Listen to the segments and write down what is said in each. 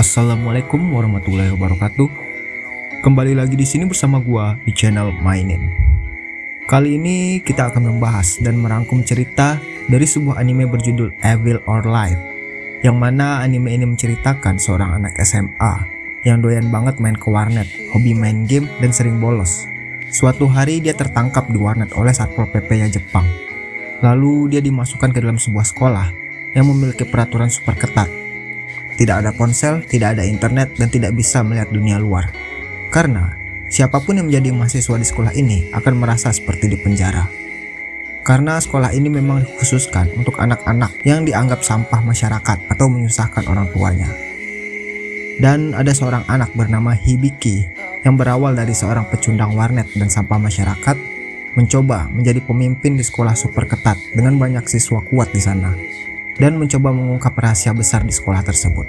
Assalamualaikum warahmatullahi wabarakatuh. Kembali lagi di sini bersama gua di channel Mainin. Kali ini kita akan membahas dan merangkum cerita dari sebuah anime berjudul Evil or Life yang mana anime ini menceritakan seorang anak SMA yang doyan banget main ke warnet, hobi main game dan sering bolos. Suatu hari dia tertangkap di warnet oleh Satpol PP-nya Jepang. Lalu dia dimasukkan ke dalam sebuah sekolah yang memiliki peraturan super ketat tidak ada ponsel, tidak ada internet, dan tidak bisa melihat dunia luar. Karena siapa pun yang menjadi mahasiswa di sekolah ini akan merasa seperti di penjara. Karena sekolah ini memang dikhususkan untuk anak-anak yang dianggap sampah masyarakat atau menyusahkan orang tuanya. Dan ada seorang anak bernama Hibiki yang berawal dari seorang pecundang warnet dan sampah masyarakat mencoba menjadi pemimpin di sekolah super ketat dengan banyak siswa kuat di sana dan mencoba mengungkap rahasia besar di sekolah tersebut.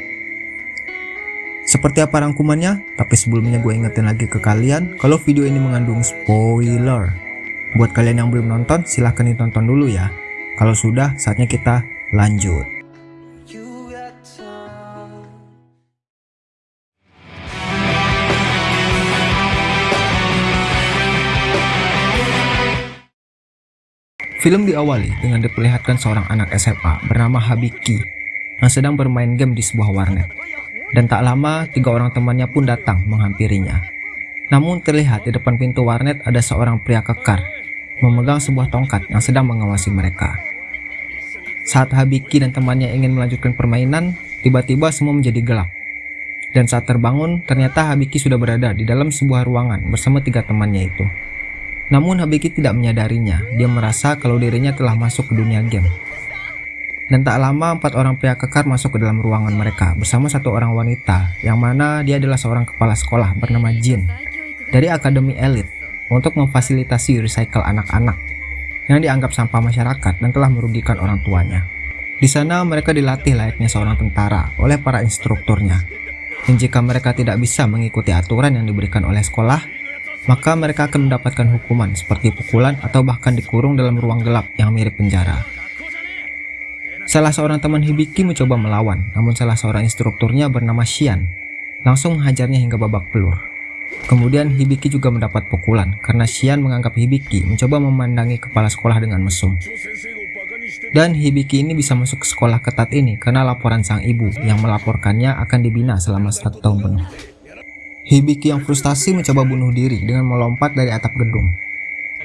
Seperti apa rangkumannya? Tapi sebelumnya gue ingetin lagi ke kalian kalau video ini mengandung spoiler. Buat kalian yang belum nonton silahkan ditonton dulu ya. Kalau sudah saatnya kita lanjut. Film diawali dengan diperlihatkan seorang anak SMA bernama Habiki yang sedang bermain game di sebuah warnet. Dan tak lama, tiga orang temannya pun datang menghampirinya. Namun terlihat di depan pintu warnet ada seorang pria kekar memegang sebuah tongkat yang sedang mengawasi mereka. Saat Habiki dan temannya ingin melanjutkan permainan, tiba-tiba semua menjadi gelap. Dan saat terbangun, ternyata Habiki sudah berada di dalam sebuah ruangan bersama tiga temannya itu. Namun Habiki tidak menyadarinya, dia merasa kalau dirinya telah masuk ke dunia game. Dan tak lama empat orang pria kekar masuk ke dalam ruangan mereka bersama satu orang wanita yang mana dia adalah seorang kepala sekolah bernama Jin dari Akademi Elit untuk memfasilitasi recycle anak-anak yang dianggap sampah masyarakat dan telah merugikan orang tuanya. Di sana mereka dilatih layaknya seorang tentara oleh para instrukturnya. Dan jika mereka tidak bisa mengikuti aturan yang diberikan oleh sekolah, maka mereka akan mendapatkan hukuman seperti pukulan atau bahkan dikurung dalam ruang gelap yang mirip penjara. Salah seorang teman Hibiki mencoba melawan, namun salah seorang instrukturnya bernama Xian langsung menghajarnya hingga babak pelur. Kemudian Hibiki juga mendapat pukulan karena Xian menganggap Hibiki mencoba memandangi kepala sekolah dengan mesum. Dan Hibiki ini bisa masuk ke sekolah ketat ini karena laporan sang ibu yang melaporkannya akan dibina selama satu tahun penuh. Hibiki yang frustasi mencoba bunuh diri dengan melompat dari atap gedung.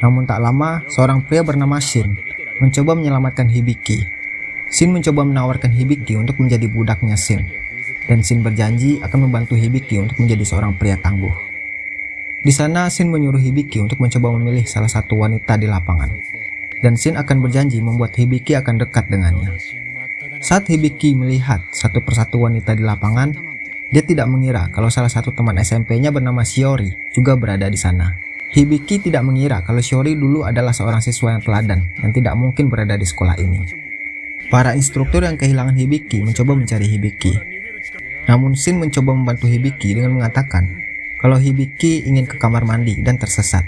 Namun tak lama, seorang pria bernama Shin mencoba menyelamatkan Hibiki. Shin mencoba menawarkan Hibiki untuk menjadi budaknya Shin. Dan Shin berjanji akan membantu Hibiki untuk menjadi seorang pria tangguh. Di sana, Shin menyuruh Hibiki untuk mencoba memilih salah satu wanita di lapangan. Dan Shin akan berjanji membuat Hibiki akan dekat dengannya. Saat Hibiki melihat satu persatu wanita di lapangan, dia tidak mengira kalau salah satu teman SMP-nya bernama Shiori juga berada di sana. Hibiki tidak mengira kalau Shiori dulu adalah seorang siswa yang teladan dan tidak mungkin berada di sekolah ini. Para instruktur yang kehilangan Hibiki mencoba mencari Hibiki. Namun Shin mencoba membantu Hibiki dengan mengatakan kalau Hibiki ingin ke kamar mandi dan tersesat.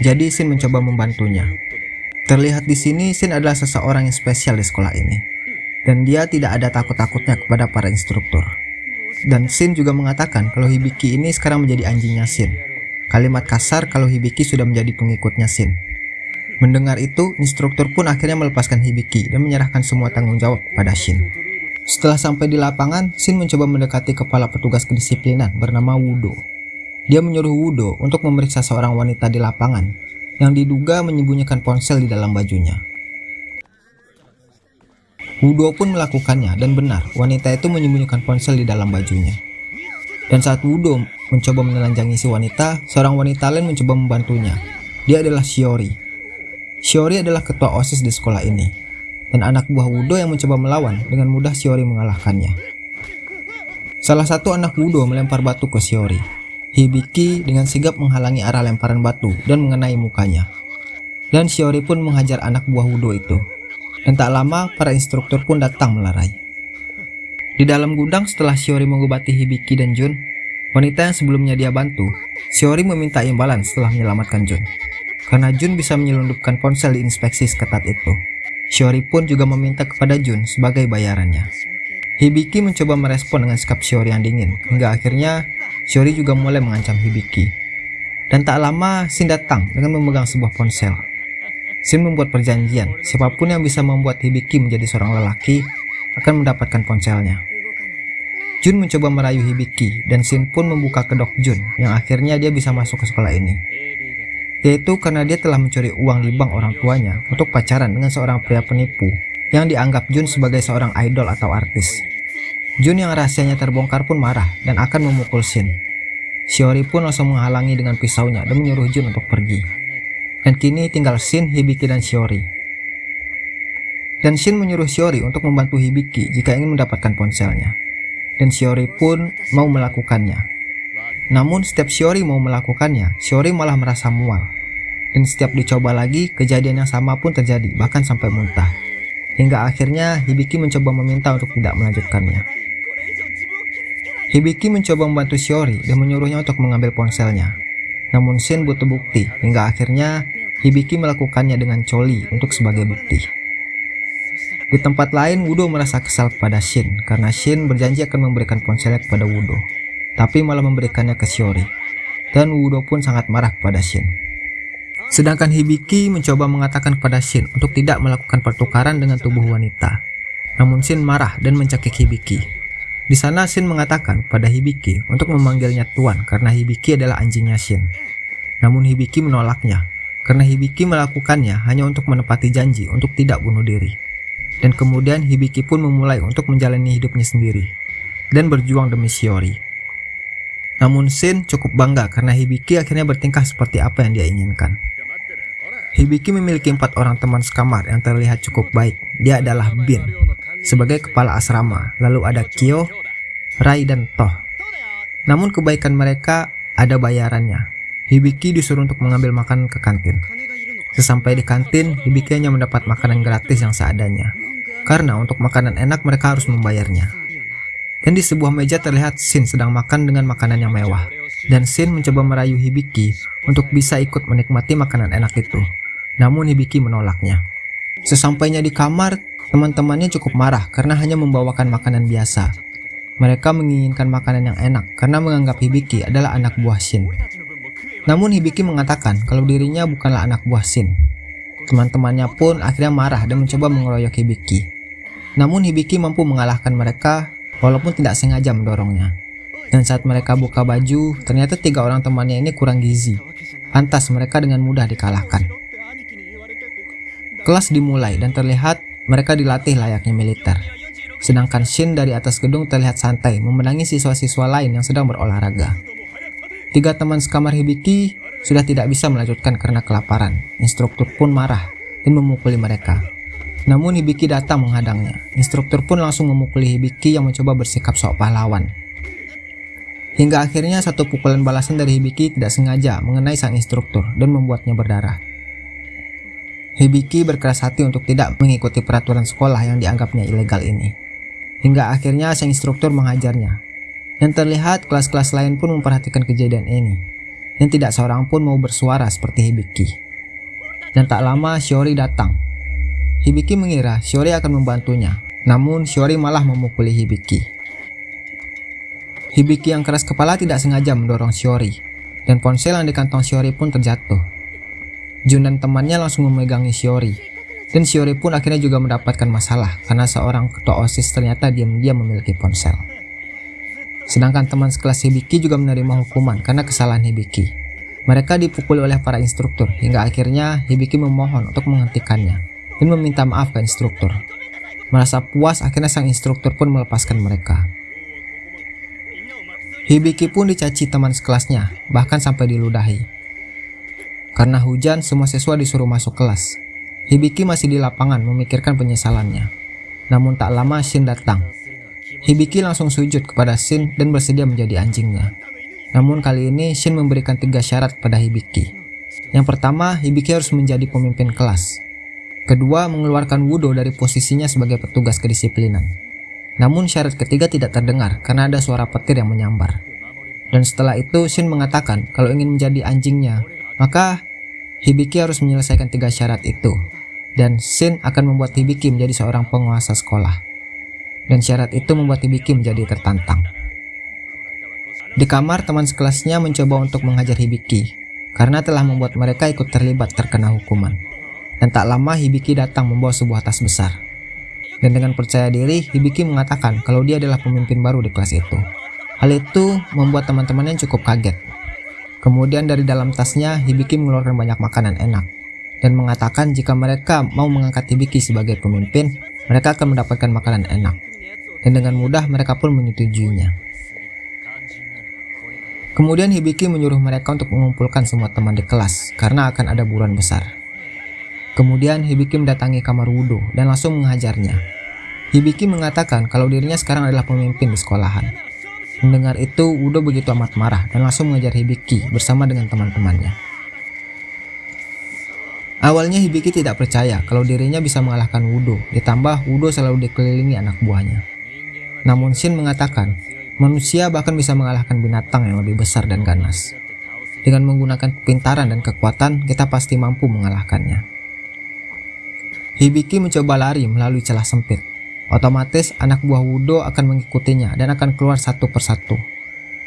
Jadi Shin mencoba membantunya. Terlihat di sini Shin adalah seseorang yang spesial di sekolah ini. Dan dia tidak ada takut-takutnya kepada para instruktur. Dan Shin juga mengatakan kalau Hibiki ini sekarang menjadi anjingnya Shin. Kalimat kasar kalau Hibiki sudah menjadi pengikutnya Shin. Mendengar itu, instruktur pun akhirnya melepaskan Hibiki dan menyerahkan semua tanggung jawab pada Shin. Setelah sampai di lapangan, Shin mencoba mendekati kepala petugas kedisiplinan bernama Wudo. Dia menyuruh Wudo untuk memeriksa seorang wanita di lapangan yang diduga menyembunyikan ponsel di dalam bajunya. Wudo pun melakukannya dan benar wanita itu menyembunyikan ponsel di dalam bajunya. Dan saat Wudo mencoba menelanjangi si wanita, seorang wanita lain mencoba membantunya. Dia adalah Shiori. Shiori adalah ketua OSIS di sekolah ini. Dan anak buah Wudo yang mencoba melawan, dengan mudah Shiori mengalahkannya. Salah satu anak Wudo melempar batu ke Shiori. Hibiki dengan sigap menghalangi arah lemparan batu dan mengenai mukanya. Dan Shiori pun menghajar anak buah Wudo itu. Dan tak lama, para instruktur pun datang melarai. Di dalam gudang setelah Shiori mengobati Hibiki dan Jun, wanita yang sebelumnya dia bantu, Shiori meminta imbalan setelah menyelamatkan Jun. Karena Jun bisa menyelundupkan ponsel di inspeksi seketat itu. Shiori pun juga meminta kepada Jun sebagai bayarannya. Hibiki mencoba merespon dengan sikap Shiori yang dingin, hingga akhirnya Shiori juga mulai mengancam Hibiki. Dan tak lama, Shin datang dengan memegang sebuah ponsel. Shin membuat perjanjian, siapa pun yang bisa membuat Hibiki menjadi seorang lelaki akan mendapatkan ponselnya. Jun mencoba merayu Hibiki, dan Shin pun membuka kedok Jun, yang akhirnya dia bisa masuk ke sekolah ini. Yaitu karena dia telah mencuri uang di bank orang tuanya untuk pacaran dengan seorang pria penipu yang dianggap Jun sebagai seorang idol atau artis. Jun yang rahasianya terbongkar pun marah dan akan memukul Shin. Shiori pun langsung menghalangi dengan pisaunya dan menyuruh Jun untuk pergi. Dan kini tinggal Shin, Hibiki, dan Shiori. Dan Shin menyuruh Shiori untuk membantu Hibiki jika ingin mendapatkan ponselnya. Dan Shiori pun mau melakukannya. Namun setiap Shiori mau melakukannya, Shiori malah merasa mual. Dan setiap dicoba lagi, kejadian yang sama pun terjadi, bahkan sampai muntah. Hingga akhirnya Hibiki mencoba meminta untuk tidak melanjutkannya. Hibiki mencoba membantu Shiori dan menyuruhnya untuk mengambil ponselnya. Namun Shin butuh bukti hingga akhirnya Hibiki melakukannya dengan Choli untuk sebagai bukti. Di tempat lain, Wudo merasa kesal kepada Shin karena Shin berjanji akan memberikan ponselnya kepada Wudo, tapi malah memberikannya ke Shiori. Dan Wudo pun sangat marah kepada Shin. Sedangkan Hibiki mencoba mengatakan kepada Shin untuk tidak melakukan pertukaran dengan tubuh wanita. Namun Shin marah dan mencekik Hibiki. Di sana Shin mengatakan pada Hibiki untuk memanggilnya Tuan karena Hibiki adalah anjingnya Shin. Namun Hibiki menolaknya karena Hibiki melakukannya hanya untuk menepati janji untuk tidak bunuh diri. Dan kemudian Hibiki pun memulai untuk menjalani hidupnya sendiri dan berjuang demi Shiori. Namun Shin cukup bangga karena Hibiki akhirnya bertingkah seperti apa yang dia inginkan. Hibiki memiliki empat orang teman sekamar yang terlihat cukup baik. Dia adalah Bin sebagai kepala asrama, lalu ada Kyo, Rai, dan Toh. Namun kebaikan mereka ada bayarannya. Hibiki disuruh untuk mengambil makanan ke kantin. Sesampai di kantin, Hibiki hanya mendapat makanan gratis yang seadanya. Karena untuk makanan enak mereka harus membayarnya. Dan di sebuah meja terlihat Shin sedang makan dengan makanan yang mewah. Dan Shin mencoba merayu Hibiki untuk bisa ikut menikmati makanan enak itu namun Hibiki menolaknya. Sesampainya di kamar, teman-temannya cukup marah karena hanya membawakan makanan biasa. Mereka menginginkan makanan yang enak karena menganggap Hibiki adalah anak buah Shin. Namun Hibiki mengatakan kalau dirinya bukanlah anak buah Shin. Teman-temannya pun akhirnya marah dan mencoba mengeroyok Hibiki. Namun Hibiki mampu mengalahkan mereka walaupun tidak sengaja mendorongnya. Dan saat mereka buka baju, ternyata tiga orang temannya ini kurang gizi. Pantas mereka dengan mudah dikalahkan. Kelas dimulai dan terlihat mereka dilatih layaknya militer. Sedangkan Shin dari atas gedung terlihat santai memenangi siswa-siswa lain yang sedang berolahraga. Tiga teman sekamar Hibiki sudah tidak bisa melanjutkan karena kelaparan. Instruktur pun marah dan memukuli mereka. Namun Hibiki datang menghadangnya. Instruktur pun langsung memukuli Hibiki yang mencoba bersikap sok pahlawan. Hingga akhirnya satu pukulan balasan dari Hibiki tidak sengaja mengenai sang instruktur dan membuatnya berdarah. Hibiki berkeras hati untuk tidak mengikuti peraturan sekolah yang dianggapnya ilegal ini. Hingga akhirnya sang instruktur menghajarnya. Dan terlihat kelas-kelas lain pun memperhatikan kejadian ini. Dan tidak seorang pun mau bersuara seperti Hibiki. Dan tak lama Shiori datang. Hibiki mengira Shiori akan membantunya. Namun Shiori malah memukuli Hibiki. Hibiki yang keras kepala tidak sengaja mendorong Shiori. Dan ponsel yang di kantong Shiori pun terjatuh. Jun dan temannya langsung memegangi Shiori. Dan Shiori pun akhirnya juga mendapatkan masalah karena seorang ketua OSIS ternyata diam-diam memiliki ponsel. Sedangkan teman sekelas Hibiki juga menerima hukuman karena kesalahan Hibiki. Mereka dipukuli oleh para instruktur hingga akhirnya Hibiki memohon untuk menghentikannya dan meminta maaf ke instruktur. Merasa puas akhirnya sang instruktur pun melepaskan mereka. Hibiki pun dicaci teman sekelasnya, bahkan sampai diludahi. Karena hujan, semua siswa disuruh masuk kelas. Hibiki masih di lapangan memikirkan penyesalannya. Namun tak lama Shin datang. Hibiki langsung sujud kepada Shin dan bersedia menjadi anjingnya. Namun kali ini Shin memberikan tiga syarat pada Hibiki. Yang pertama, Hibiki harus menjadi pemimpin kelas. Kedua, mengeluarkan Wudo dari posisinya sebagai petugas kedisiplinan. Namun syarat ketiga tidak terdengar karena ada suara petir yang menyambar. Dan setelah itu Shin mengatakan kalau ingin menjadi anjingnya, maka Hibiki harus menyelesaikan tiga syarat itu, dan Shin akan membuat Hibiki menjadi seorang penguasa sekolah. Dan syarat itu membuat Hibiki menjadi tertantang. Di kamar, teman sekelasnya mencoba untuk menghajar Hibiki, karena telah membuat mereka ikut terlibat terkena hukuman. Dan tak lama Hibiki datang membawa sebuah tas besar. Dan dengan percaya diri, Hibiki mengatakan kalau dia adalah pemimpin baru di kelas itu. Hal itu membuat teman-temannya cukup kaget. Kemudian dari dalam tasnya, Hibiki mengeluarkan banyak makanan enak. Dan mengatakan jika mereka mau mengangkat Hibiki sebagai pemimpin, mereka akan mendapatkan makanan enak. Dan dengan mudah mereka pun menyetujuinya. Kemudian Hibiki menyuruh mereka untuk mengumpulkan semua teman di kelas karena akan ada buruan besar. Kemudian Hibiki mendatangi kamar Wudo dan langsung menghajarnya. Hibiki mengatakan kalau dirinya sekarang adalah pemimpin di sekolahan. Mendengar itu, Wudo begitu amat marah dan langsung mengejar Hibiki bersama dengan teman-temannya. Awalnya Hibiki tidak percaya kalau dirinya bisa mengalahkan Wudo, ditambah Wudo selalu dikelilingi anak buahnya. Namun Shin mengatakan Manusia bahkan bisa mengalahkan binatang yang lebih besar dan ganas. Dengan menggunakan kepintaran dan kekuatan, kita pasti mampu mengalahkannya. Hibiki mencoba lari melalui celah sempit. Otomatis anak buah Wudo akan mengikutinya dan akan keluar satu persatu.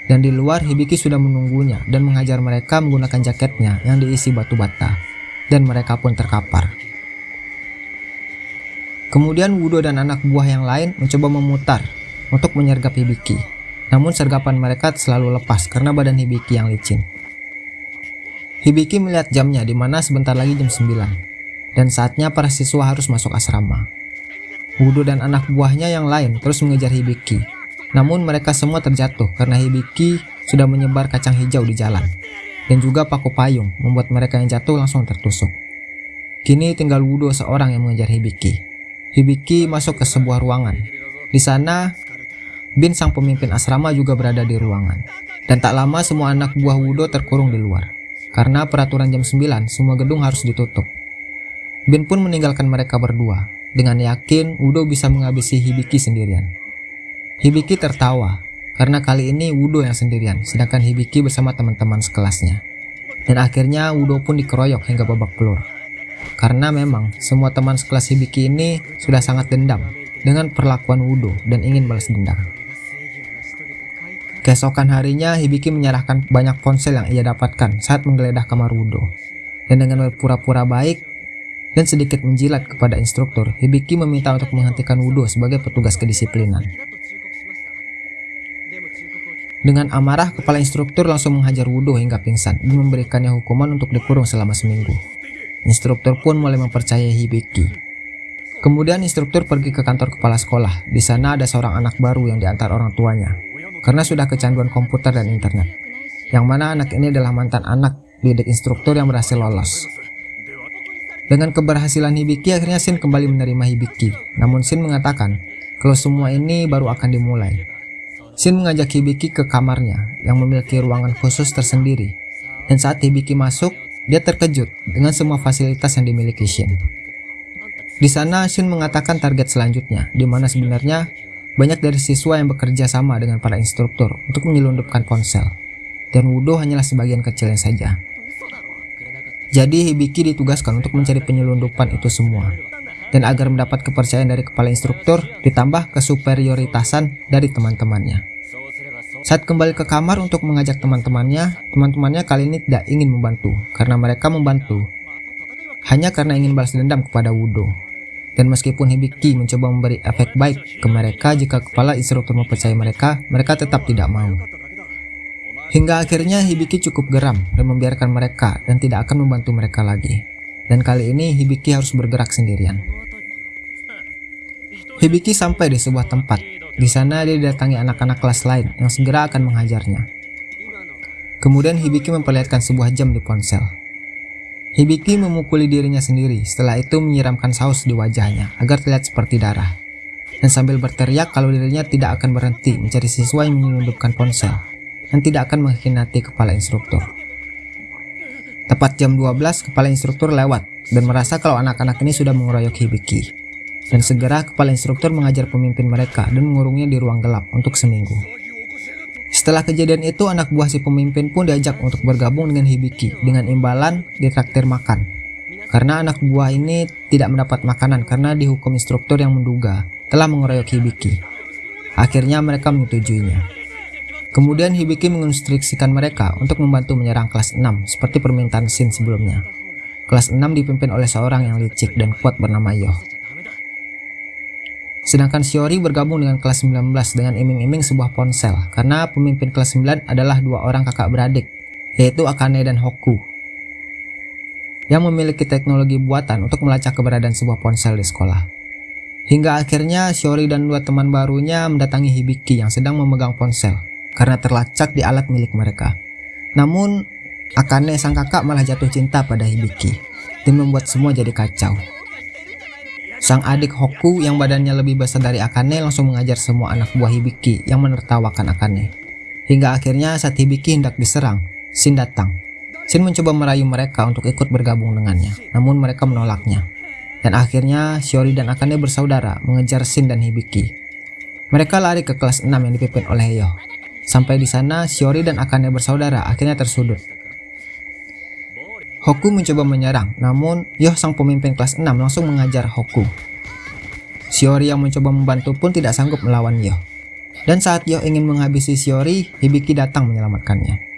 Dan di luar Hibiki sudah menunggunya dan menghajar mereka menggunakan jaketnya yang diisi batu bata. Dan mereka pun terkapar. Kemudian Wudo dan anak buah yang lain mencoba memutar untuk menyergap Hibiki. Namun sergapan mereka selalu lepas karena badan Hibiki yang licin. Hibiki melihat jamnya di mana sebentar lagi jam 9 dan saatnya para siswa harus masuk asrama. Wudu dan anak buahnya yang lain terus mengejar Hibiki. Namun mereka semua terjatuh karena Hibiki sudah menyebar kacang hijau di jalan dan juga paku payung membuat mereka yang jatuh langsung tertusuk. Kini tinggal Wudo seorang yang mengejar Hibiki. Hibiki masuk ke sebuah ruangan. Di sana Bin sang pemimpin asrama juga berada di ruangan. Dan tak lama semua anak buah Wudo terkurung di luar. Karena peraturan jam 9, semua gedung harus ditutup. Bin pun meninggalkan mereka berdua. Dengan yakin Wudo bisa menghabisi Hibiki sendirian. Hibiki tertawa, karena kali ini Wudo yang sendirian, sedangkan Hibiki bersama teman-teman sekelasnya. Dan akhirnya Wudo pun dikeroyok hingga babak belur. Karena memang semua teman sekelas Hibiki ini sudah sangat dendam dengan perlakuan Wudo dan ingin balas dendam. Keesokan harinya, Hibiki menyerahkan banyak ponsel yang ia dapatkan saat menggeledah kamar Wudo. Dan dengan berpura-pura baik dan sedikit menjilat kepada instruktur, Hibiki meminta untuk menghentikan Wudo sebagai petugas kedisiplinan. Dengan amarah, kepala instruktur langsung menghajar Wudo hingga pingsan dan memberikannya hukuman untuk dikurung selama seminggu. Instruktur pun mulai mempercayai Hibiki. Kemudian instruktur pergi ke kantor kepala sekolah. Di sana ada seorang anak baru yang diantar orang tuanya karena sudah kecanduan komputer dan internet. Yang mana anak ini adalah mantan anak didik instruktur yang berhasil lolos. Dengan keberhasilan Hibiki, akhirnya Shin kembali menerima Hibiki. Namun Shin mengatakan kalau semua ini baru akan dimulai. Shin mengajak Hibiki ke kamarnya yang memiliki ruangan khusus tersendiri. Dan saat Hibiki masuk, dia terkejut dengan semua fasilitas yang dimiliki Shin. Di sana Shin mengatakan target selanjutnya, di mana sebenarnya banyak dari siswa yang bekerja sama dengan para instruktur untuk menyelundupkan ponsel, dan Wudo hanyalah sebagian kecilnya saja. Jadi Hibiki ditugaskan untuk mencari penyelundupan itu semua, dan agar mendapat kepercayaan dari kepala instruktur ditambah kesuperioritasan dari teman-temannya. Saat kembali ke kamar untuk mengajak teman-temannya, teman-temannya kali ini tidak ingin membantu karena mereka membantu hanya karena ingin balas dendam kepada Wudo dan meskipun Hibiki mencoba memberi efek baik ke mereka jika kepala instruktur mempercayai mereka, mereka tetap tidak mau. Hingga akhirnya Hibiki cukup geram dan membiarkan mereka dan tidak akan membantu mereka lagi. Dan kali ini Hibiki harus bergerak sendirian. Hibiki sampai di sebuah tempat. Di sana dia didatangi anak-anak kelas lain yang segera akan menghajarnya. Kemudian Hibiki memperlihatkan sebuah jam di ponsel. Hibiki memukuli dirinya sendiri, setelah itu menyiramkan saus di wajahnya agar terlihat seperti darah. Dan sambil berteriak kalau dirinya tidak akan berhenti mencari siswa yang menyelundupkan ponsel dan tidak akan mengkhianati kepala instruktur. Tepat jam 12, kepala instruktur lewat dan merasa kalau anak-anak ini sudah mengeroyok Hibiki. Dan segera kepala instruktur mengajar pemimpin mereka dan mengurungnya di ruang gelap untuk seminggu. Setelah kejadian itu, anak buah si pemimpin pun diajak untuk bergabung dengan Hibiki dengan imbalan ditraktir makan. Karena anak buah ini tidak mendapat makanan karena dihukum instruktur yang menduga telah mengeroyok Hibiki. Akhirnya mereka menyetujuinya. Kemudian Hibiki menginstruksikan mereka untuk membantu menyerang kelas 6 seperti permintaan Shin sebelumnya. Kelas 6 dipimpin oleh seorang yang licik dan kuat bernama Yoh. Sedangkan Shiori bergabung dengan kelas 19 dengan iming-iming sebuah ponsel karena pemimpin kelas 9 adalah dua orang kakak beradik yaitu Akane dan Hoku yang memiliki teknologi buatan untuk melacak keberadaan sebuah ponsel di sekolah. Hingga akhirnya Shiori dan dua teman barunya mendatangi Hibiki yang sedang memegang ponsel karena terlacak di alat milik mereka. Namun Akane sang kakak malah jatuh cinta pada Hibiki dan membuat semua jadi kacau. Sang adik Hoku yang badannya lebih besar dari Akane langsung mengajar semua anak buah Hibiki yang menertawakan Akane. Hingga akhirnya saat Hibiki hendak diserang, Shin datang. Shin mencoba merayu mereka untuk ikut bergabung dengannya, namun mereka menolaknya. Dan akhirnya Shiori dan Akane bersaudara mengejar Shin dan Hibiki. Mereka lari ke kelas 6 yang dipimpin oleh Yo. Sampai di sana, Shiori dan Akane bersaudara akhirnya tersudut Hoku mencoba menyerang, namun Yoh sang pemimpin kelas 6 langsung mengajar Hoku. Shiori yang mencoba membantu pun tidak sanggup melawan Yoh. Dan saat Yoh ingin menghabisi Shiori, Hibiki datang menyelamatkannya.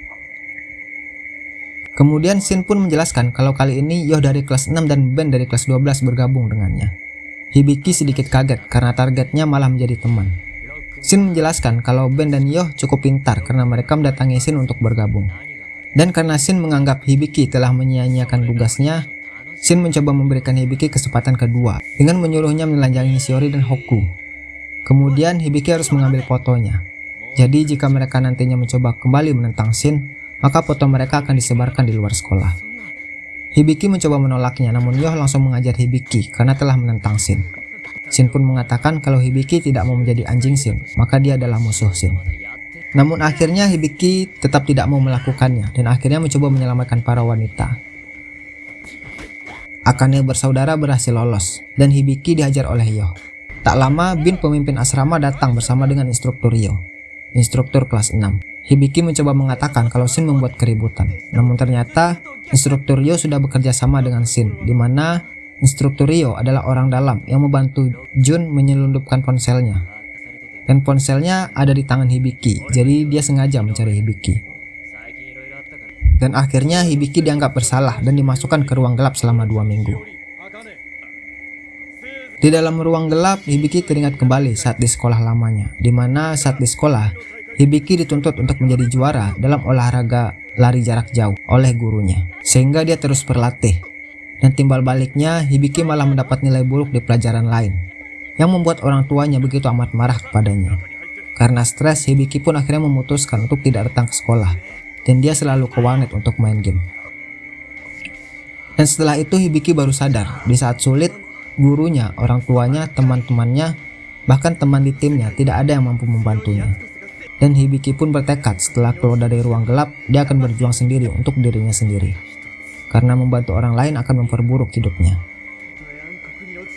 Kemudian Shin pun menjelaskan kalau kali ini Yoh dari kelas 6 dan Ben dari kelas 12 bergabung dengannya. Hibiki sedikit kaget karena targetnya malah menjadi teman. Shin menjelaskan kalau Ben dan Yoh cukup pintar karena mereka mendatangi Shin untuk bergabung. Dan karena Shin menganggap Hibiki telah menyia-nyiakan tugasnya, Shin mencoba memberikan Hibiki kesempatan kedua dengan menyuruhnya menelanjangi Shiori dan Hoku. Kemudian Hibiki harus mengambil fotonya. Jadi jika mereka nantinya mencoba kembali menentang Shin, maka foto mereka akan disebarkan di luar sekolah. Hibiki mencoba menolaknya namun Yoh langsung mengajar Hibiki karena telah menentang Shin. Shin pun mengatakan kalau Hibiki tidak mau menjadi anjing Shin, maka dia adalah musuh Shin. Namun akhirnya Hibiki tetap tidak mau melakukannya dan akhirnya mencoba menyelamatkan para wanita. Akane bersaudara berhasil lolos dan Hibiki dihajar oleh Yo. Tak lama Bin pemimpin asrama datang bersama dengan instruktur Yo, instruktur kelas 6. Hibiki mencoba mengatakan kalau Shin membuat keributan, namun ternyata instruktur Yo sudah bekerja sama dengan Shin, di mana instruktur Yo adalah orang dalam yang membantu Jun menyelundupkan ponselnya dan ponselnya ada di tangan Hibiki, jadi dia sengaja mencari Hibiki. Dan akhirnya Hibiki dianggap bersalah dan dimasukkan ke ruang gelap selama dua minggu. Di dalam ruang gelap, Hibiki teringat kembali saat di sekolah lamanya, di mana saat di sekolah, Hibiki dituntut untuk menjadi juara dalam olahraga lari jarak jauh oleh gurunya, sehingga dia terus berlatih. Dan timbal baliknya, Hibiki malah mendapat nilai buruk di pelajaran lain, yang membuat orang tuanya begitu amat marah kepadanya. Karena stres, Hibiki pun akhirnya memutuskan untuk tidak datang ke sekolah, dan dia selalu ke warnet untuk main game. Dan setelah itu Hibiki baru sadar, di saat sulit, gurunya, orang tuanya, teman-temannya, bahkan teman di timnya tidak ada yang mampu membantunya. Dan Hibiki pun bertekad setelah keluar dari ruang gelap, dia akan berjuang sendiri untuk dirinya sendiri. Karena membantu orang lain akan memperburuk hidupnya.